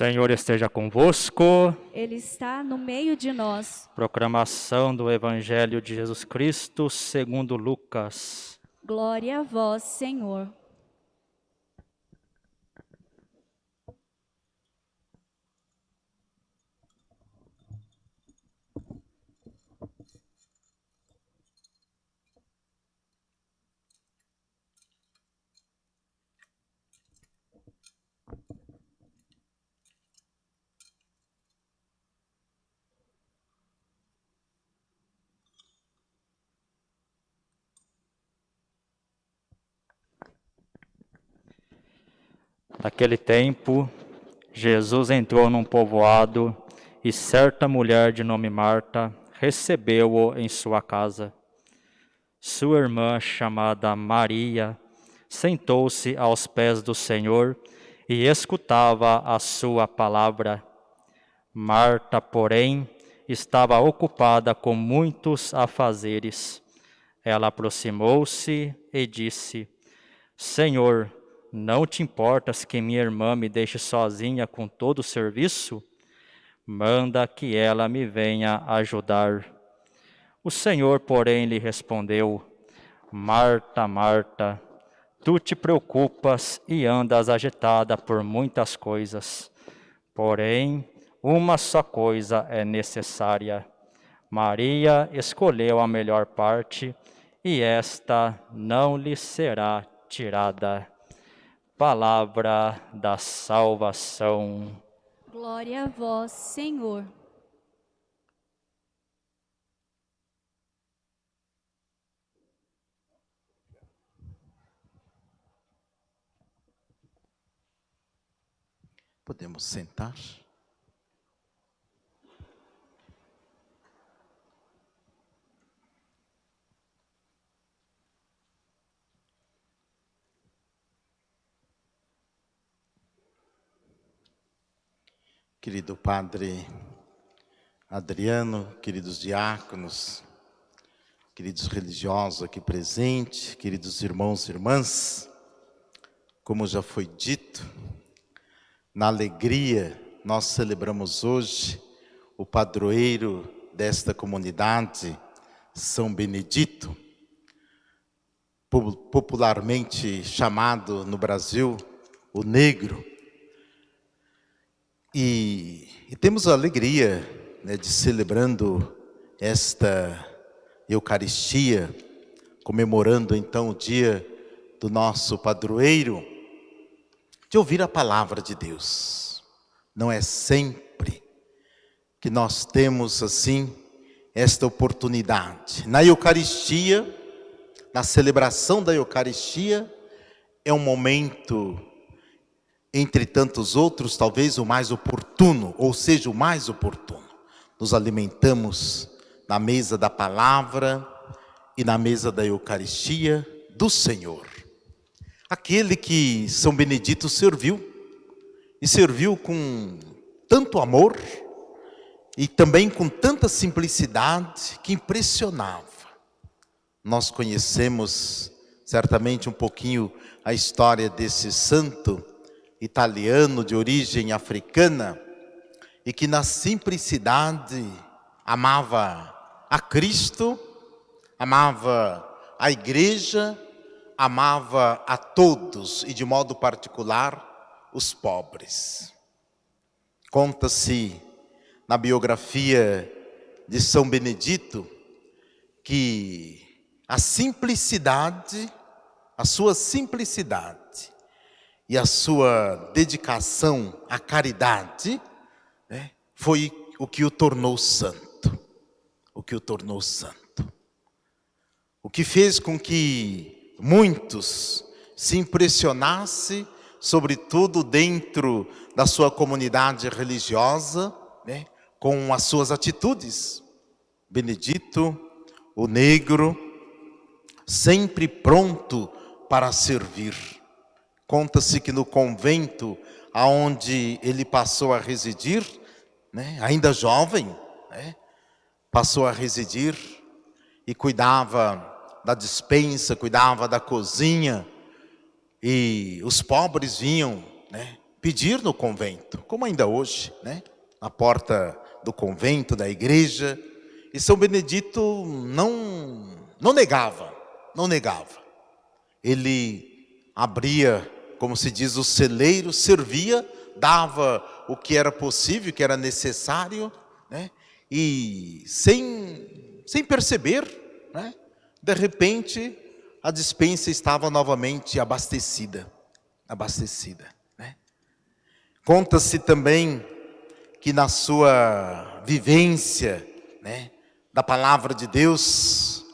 Senhor esteja convosco. Ele está no meio de nós. Proclamação do Evangelho de Jesus Cristo segundo Lucas. Glória a vós, Senhor. Naquele tempo, Jesus entrou num povoado e certa mulher de nome Marta recebeu-o em sua casa. Sua irmã, chamada Maria, sentou-se aos pés do Senhor e escutava a sua palavra. Marta, porém, estava ocupada com muitos afazeres. Ela aproximou-se e disse: Senhor, não te importas que minha irmã me deixe sozinha com todo o serviço? Manda que ela me venha ajudar. O Senhor, porém, lhe respondeu: Marta, Marta, tu te preocupas e andas agitada por muitas coisas. Porém, uma só coisa é necessária. Maria escolheu a melhor parte e esta não lhe será tirada palavra da salvação. Glória a vós, Senhor. Podemos sentar? Querido Padre Adriano, queridos diáconos, queridos religiosos aqui presentes, queridos irmãos e irmãs, como já foi dito, na alegria nós celebramos hoje o padroeiro desta comunidade, São Benedito, popularmente chamado no Brasil o Negro, e, e temos a alegria né, de celebrando esta Eucaristia, comemorando então o dia do nosso padroeiro, de ouvir a palavra de Deus. Não é sempre que nós temos assim esta oportunidade. Na Eucaristia, na celebração da Eucaristia, é um momento entre tantos outros, talvez o mais oportuno, ou seja, o mais oportuno. Nos alimentamos na mesa da palavra e na mesa da Eucaristia do Senhor. Aquele que São Benedito serviu, e serviu com tanto amor e também com tanta simplicidade que impressionava. Nós conhecemos certamente um pouquinho a história desse santo, italiano de origem africana e que na simplicidade amava a Cristo, amava a igreja, amava a todos e de modo particular os pobres. Conta-se na biografia de São Benedito que a simplicidade, a sua simplicidade e a sua dedicação à caridade né, foi o que o tornou santo. O que o tornou santo. O que fez com que muitos se impressionassem, sobretudo dentro da sua comunidade religiosa, né, com as suas atitudes. Benedito, o negro, sempre pronto para servir Conta-se que no convento aonde ele passou a residir, né, ainda jovem, né, passou a residir e cuidava da dispensa, cuidava da cozinha, e os pobres vinham né, pedir no convento, como ainda hoje, né? na porta do convento, da igreja. E São Benedito não, não negava, não negava. Ele abria, como se diz, o celeiro, servia, dava o que era possível, o que era necessário, né? e sem, sem perceber, né? de repente, a dispensa estava novamente abastecida, abastecida. Né? Conta-se também que na sua vivência né, da palavra de Deus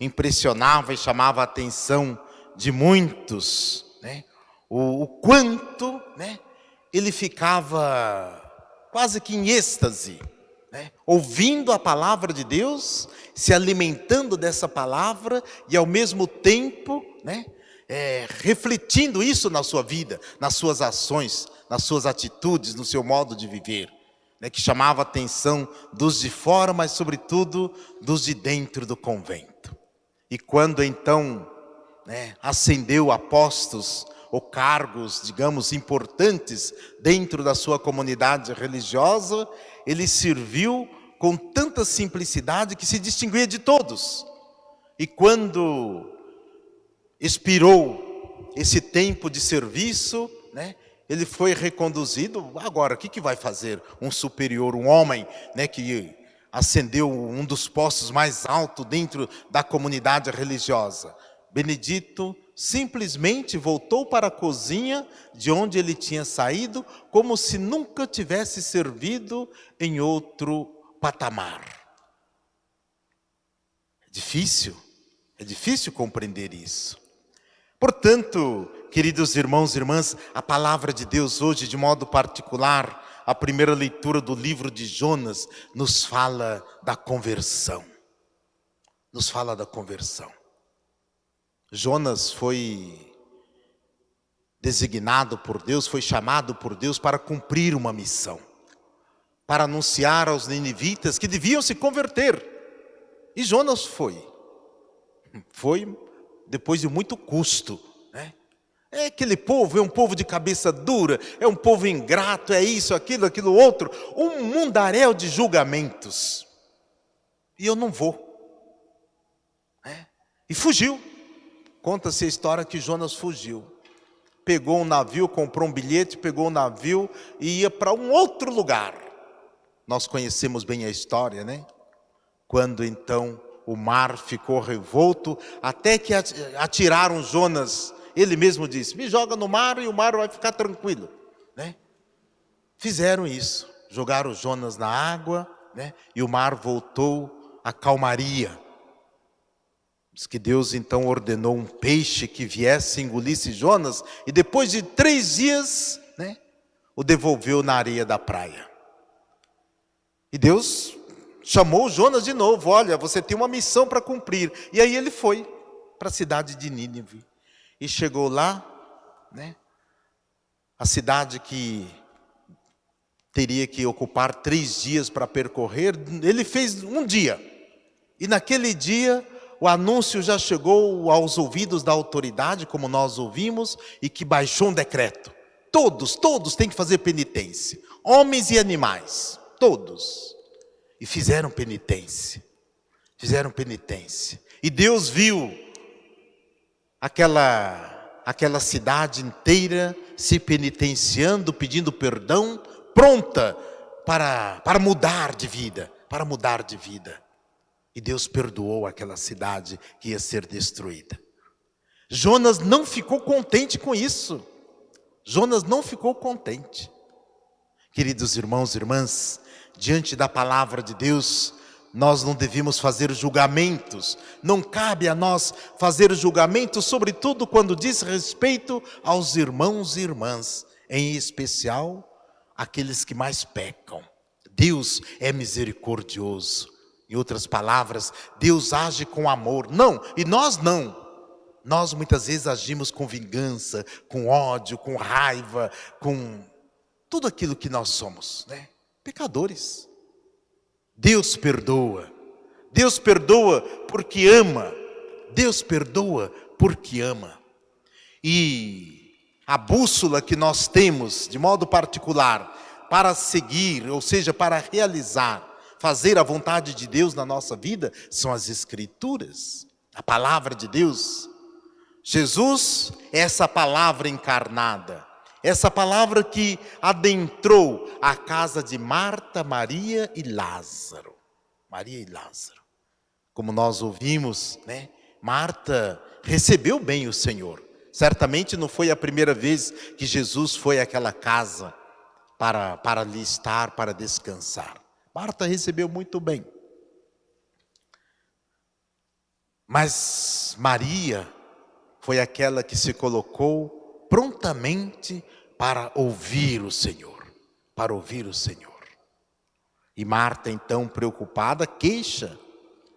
impressionava e chamava a atenção de muitos, o, o quanto né, ele ficava quase que em êxtase, né, ouvindo a palavra de Deus, se alimentando dessa palavra e ao mesmo tempo né, é, refletindo isso na sua vida, nas suas ações, nas suas atitudes, no seu modo de viver né, que chamava a atenção dos de fora, mas sobretudo dos de dentro do convento. E quando então né, ascendeu apostos ou cargos, digamos, importantes dentro da sua comunidade religiosa, ele serviu com tanta simplicidade que se distinguia de todos. E quando expirou esse tempo de serviço, né, ele foi reconduzido. Agora, o que, que vai fazer um superior, um homem né, que ascendeu um dos postos mais altos dentro da comunidade religiosa? Benedito simplesmente voltou para a cozinha de onde ele tinha saído, como se nunca tivesse servido em outro patamar. É difícil, é difícil compreender isso. Portanto, queridos irmãos e irmãs, a palavra de Deus hoje, de modo particular, a primeira leitura do livro de Jonas, nos fala da conversão. Nos fala da conversão. Jonas foi designado por Deus, foi chamado por Deus para cumprir uma missão. Para anunciar aos ninivitas que deviam se converter. E Jonas foi. Foi depois de muito custo. Né? É aquele povo, é um povo de cabeça dura, é um povo ingrato, é isso, aquilo, aquilo outro, um mundaréu de julgamentos. E eu não vou. É. E fugiu. Conta-se a história que Jonas fugiu. Pegou um navio, comprou um bilhete, pegou um navio e ia para um outro lugar. Nós conhecemos bem a história, né? Quando então o mar ficou revolto, até que atiraram Jonas. Ele mesmo disse: Me joga no mar e o mar vai ficar tranquilo. Né? Fizeram isso, jogaram Jonas na água, né? e o mar voltou à calmaria. Diz que Deus então ordenou um peixe que viesse engolisse Jonas, e depois de três dias, né, o devolveu na areia da praia. E Deus chamou Jonas de novo, olha, você tem uma missão para cumprir. E aí ele foi para a cidade de Nínive. E chegou lá, né? A cidade que teria que ocupar três dias para percorrer, ele fez um dia. E naquele dia, o anúncio já chegou aos ouvidos da autoridade, como nós ouvimos, e que baixou um decreto. Todos, todos têm que fazer penitência. Homens e animais, todos e fizeram penitência. Fizeram penitência. E Deus viu aquela, aquela cidade inteira se penitenciando, pedindo perdão, pronta para, para mudar de vida, para mudar de vida. E Deus perdoou aquela cidade que ia ser destruída. Jonas não ficou contente com isso. Jonas não ficou contente. Queridos irmãos e irmãs, diante da palavra de Deus, nós não devemos fazer julgamentos, não cabe a nós fazer julgamentos, sobretudo quando diz respeito aos irmãos e irmãs, em especial aqueles que mais pecam. Deus é misericordioso. Em outras palavras, Deus age com amor. Não, e nós não. Nós muitas vezes agimos com vingança, com ódio, com raiva, com tudo aquilo que nós somos, né? pecadores. Deus perdoa. Deus perdoa porque ama. Deus perdoa porque ama. E a bússola que nós temos, de modo particular, para seguir, ou seja, para realizar, fazer a vontade de Deus na nossa vida, são as Escrituras, a palavra de Deus. Jesus é essa palavra encarnada, essa palavra que adentrou a casa de Marta, Maria e Lázaro. Maria e Lázaro. Como nós ouvimos, né? Marta recebeu bem o Senhor. Certamente não foi a primeira vez que Jesus foi àquela casa para, para ali estar, para descansar. Marta recebeu muito bem. Mas Maria foi aquela que se colocou prontamente para ouvir o Senhor, para ouvir o Senhor. E Marta, então, preocupada, queixa,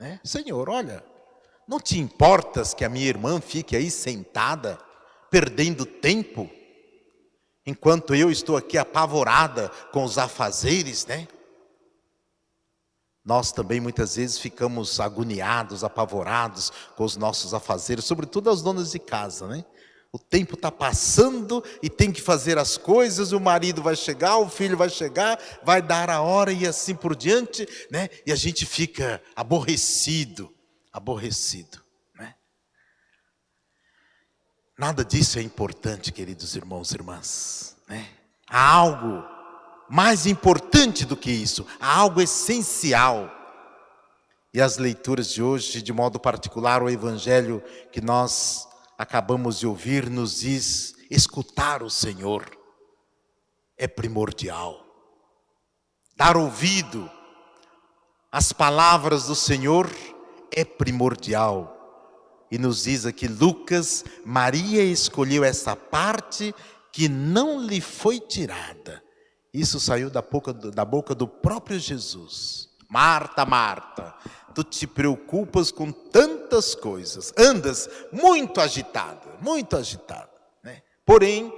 né? Senhor, olha, não te importas que a minha irmã fique aí sentada, perdendo tempo, enquanto eu estou aqui apavorada com os afazeres, né? Nós também muitas vezes ficamos agoniados, apavorados com os nossos afazeres, sobretudo as donas de casa, né? O tempo está passando e tem que fazer as coisas, o marido vai chegar, o filho vai chegar, vai dar a hora e assim por diante, né? E a gente fica aborrecido, aborrecido. Né? Nada disso é importante, queridos irmãos e irmãs. Né? Há algo mais importante do que isso, há algo essencial. E as leituras de hoje, de modo particular, o evangelho que nós acabamos de ouvir, nos diz: escutar o Senhor é primordial. Dar ouvido às palavras do Senhor é primordial. E nos diz aqui Lucas, Maria escolheu essa parte que não lhe foi tirada. Isso saiu da boca da boca do próprio Jesus. Marta, Marta, tu te preocupas com tantas coisas, andas muito agitada, muito agitada. Né? Porém,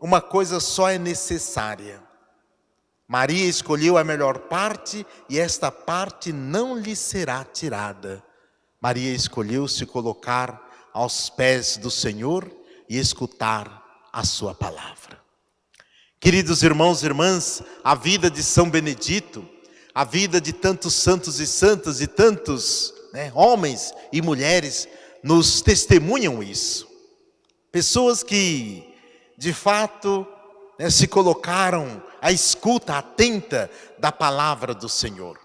uma coisa só é necessária. Maria escolheu a melhor parte e esta parte não lhe será tirada. Maria escolheu se colocar aos pés do Senhor e escutar a sua palavra. Queridos irmãos e irmãs, a vida de São Benedito, a vida de tantos santos e santas e tantos né, homens e mulheres nos testemunham isso. Pessoas que, de fato, né, se colocaram à escuta atenta da palavra do Senhor.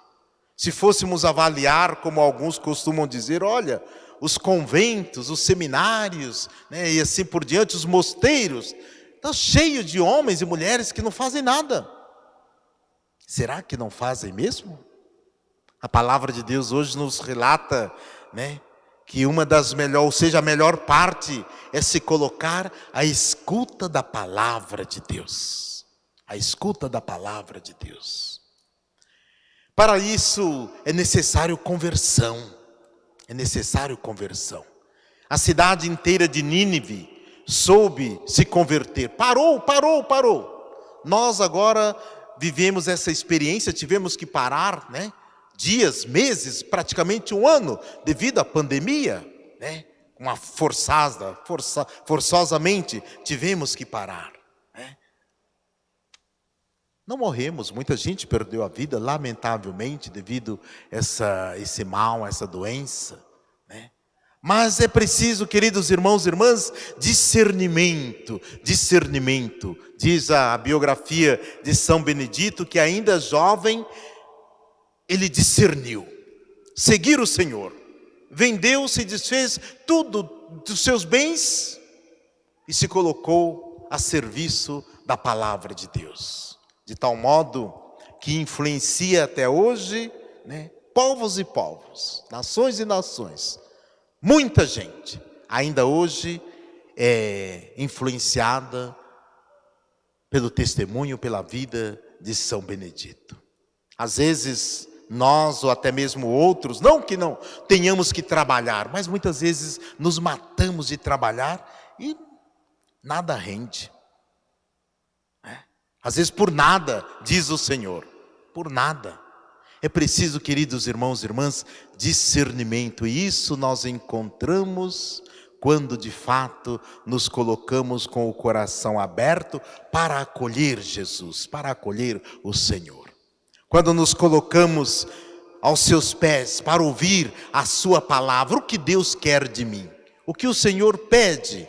Se fôssemos avaliar, como alguns costumam dizer, olha, os conventos, os seminários, né, e assim por diante, os mosteiros, estão cheios de homens e mulheres que não fazem nada. Será que não fazem mesmo? A palavra de Deus hoje nos relata, né, que uma das melhores, ou seja, a melhor parte é se colocar à escuta da palavra de Deus a escuta da palavra de Deus. Para isso é necessário conversão, é necessário conversão. A cidade inteira de Nínive soube se converter, parou, parou, parou. Nós agora vivemos essa experiência, tivemos que parar, né? Dias, meses, praticamente um ano, devido à pandemia, né? Uma forçada, força, forçosamente tivemos que parar. Não morremos, muita gente perdeu a vida, lamentavelmente, devido a essa, esse mal, essa doença. Mas é preciso, queridos irmãos e irmãs, discernimento, discernimento. Diz a biografia de São Benedito que ainda jovem, ele discerniu. Seguir o Senhor. Vendeu-se e desfez tudo dos seus bens e se colocou a serviço da palavra de Deus de tal modo que influencia até hoje né, povos e povos, nações e nações. Muita gente ainda hoje é influenciada pelo testemunho, pela vida de São Benedito. Às vezes nós ou até mesmo outros, não que não tenhamos que trabalhar, mas muitas vezes nos matamos de trabalhar e nada rende. Às vezes por nada, diz o Senhor, por nada. É preciso, queridos irmãos e irmãs, discernimento, e isso nós encontramos quando de fato nos colocamos com o coração aberto para acolher Jesus, para acolher o Senhor. Quando nos colocamos aos seus pés para ouvir a sua palavra, o que Deus quer de mim, o que o Senhor pede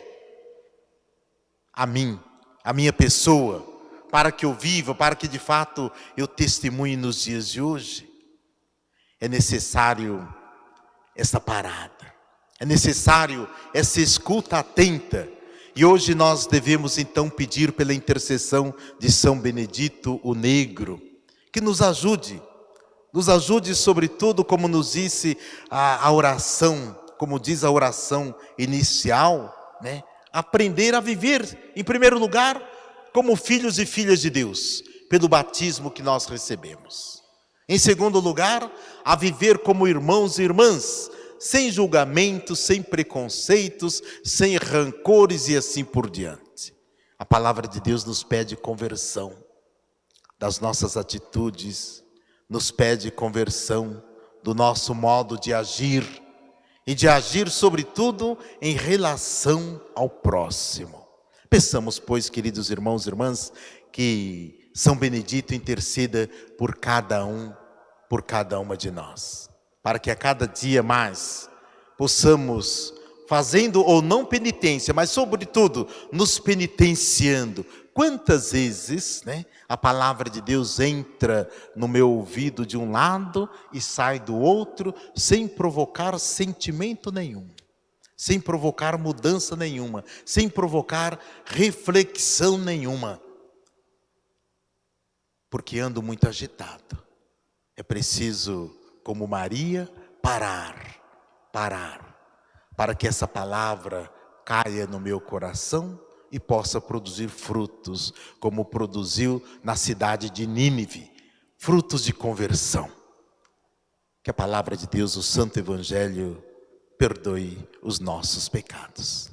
a mim, a minha pessoa, para que eu viva, para que de fato eu testemunhe nos dias de hoje. É necessário essa parada, é necessário essa escuta atenta. E hoje nós devemos então pedir pela intercessão de São Benedito o Negro, que nos ajude, nos ajude sobretudo, como nos disse a, a oração, como diz a oração inicial, né? aprender a viver, em primeiro lugar, como filhos e filhas de Deus, pelo batismo que nós recebemos. Em segundo lugar, a viver como irmãos e irmãs, sem julgamentos, sem preconceitos, sem rancores e assim por diante. A palavra de Deus nos pede conversão das nossas atitudes, nos pede conversão do nosso modo de agir e de agir, sobretudo, em relação ao próximo. Peçamos, pois, queridos irmãos e irmãs, que São Benedito interceda por cada um, por cada uma de nós, para que a cada dia mais possamos, fazendo ou não penitência, mas sobretudo nos penitenciando, Quantas vezes né, a palavra de Deus entra no meu ouvido de um lado e sai do outro, sem provocar sentimento nenhum, sem provocar mudança nenhuma, sem provocar reflexão nenhuma. Porque ando muito agitado. É preciso, como Maria, parar, parar, para que essa palavra caia no meu coração e possa produzir frutos, como produziu na cidade de Nínive, frutos de conversão. Que a palavra de Deus, o Santo Evangelho, perdoe os nossos pecados.